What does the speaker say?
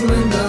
Osmond.